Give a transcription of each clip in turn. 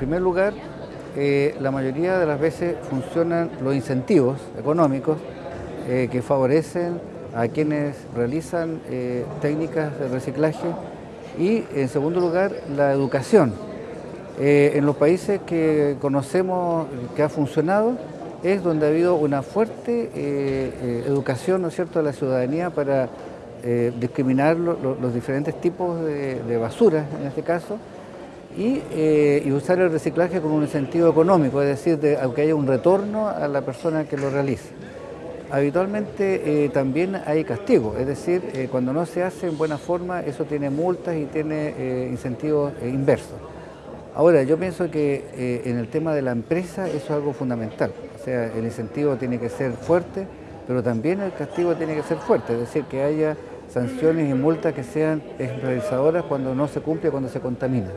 primer lugar, eh, la mayoría de las veces funcionan los incentivos económicos eh, que favorecen a quienes realizan eh, técnicas de reciclaje y, en segundo lugar, la educación. en los países que conocemos que ha funcionado es donde ha habido una fuerte educación ¿no es cierto? de la ciudadanía para discriminar los diferentes tipos de basura, en este caso, eh, y, usar el reciclaje con un sentido económico, es decir, de, aunque haya un retorno a la persona que lo realiza. Habitualmente eh, también hay castigo, es decir, eh, cuando no se hace en buena forma, eso tiene multas y tiene incentivos inversos. Ahora, yo pienso que en el tema de la empresa eso es algo fundamental, o sea, el incentivo tiene que ser fuerte, pero también el castigo tiene que ser fuerte, es decir, que haya sanciones y multas que sean ejemplarizadoras cuando no se cumple, cuando se contamina.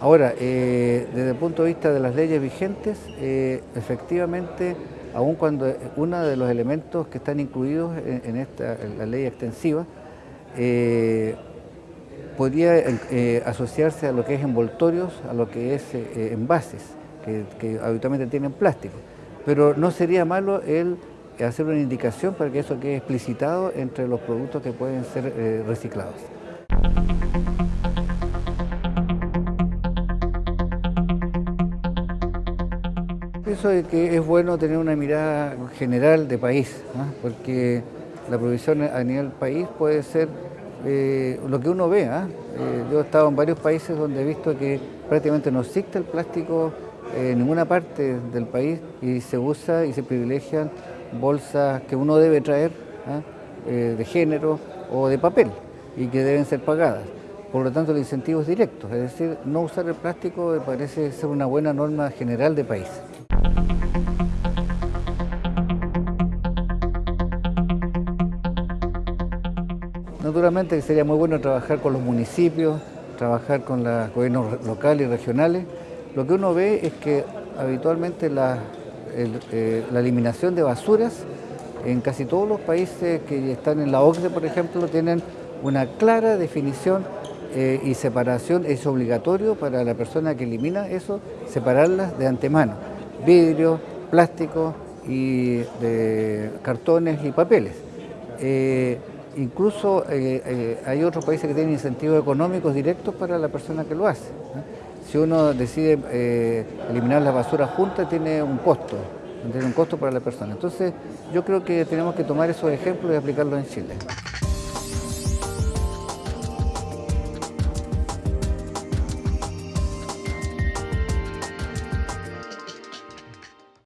Ahora, eh, desde el punto de vista de las leyes vigentes, eh, efectivamente, aun cuando uno de los elementos que están incluidos en, esta, la ley extensiva, eh, podría asociarse a lo que es envoltorios, a lo que es envases, que, que, habitualmente tienen plástico. Pero no sería malo el hacer una indicación para que eso quede explicitado entre los productos que pueden ser reciclados. Pienso que es bueno tener una mirada general de país, porque la provisión a nivel país puede ser eh, lo que uno ve. ¿ah? Eh, yo he estado en varios países donde he visto que prácticamente no existe el plástico en ninguna parte del país y se usa y se privilegian bolsas que uno debe traer ¿ah? eh, de género o de papel y que deben ser pagadas. Por lo tanto, el incentivo es directo, es decir, no usar el plástico parece ser una buena norma general de país. Naturalmente sería muy bueno trabajar con los municipios, trabajar con los gobiernos locales y regionales. Lo que uno ve es que habitualmente la, eh, eliminación de basuras en casi todos los países que están en la OCDE, por ejemplo, tienen una clara definición eh, y separación. Es obligatorio para la persona que elimina eso, separarlas de antemano. Vidrio, plástico y cartones y papeles. Eh, incluso eh, eh, hay otros países que tienen incentivos económicos directos para la persona que lo hace. Si uno decide eh, eliminar la basura junta, tiene un costo, tiene un costo para la persona. Entonces, yo creo que tenemos que tomar esos ejemplos y aplicarlos en Chile.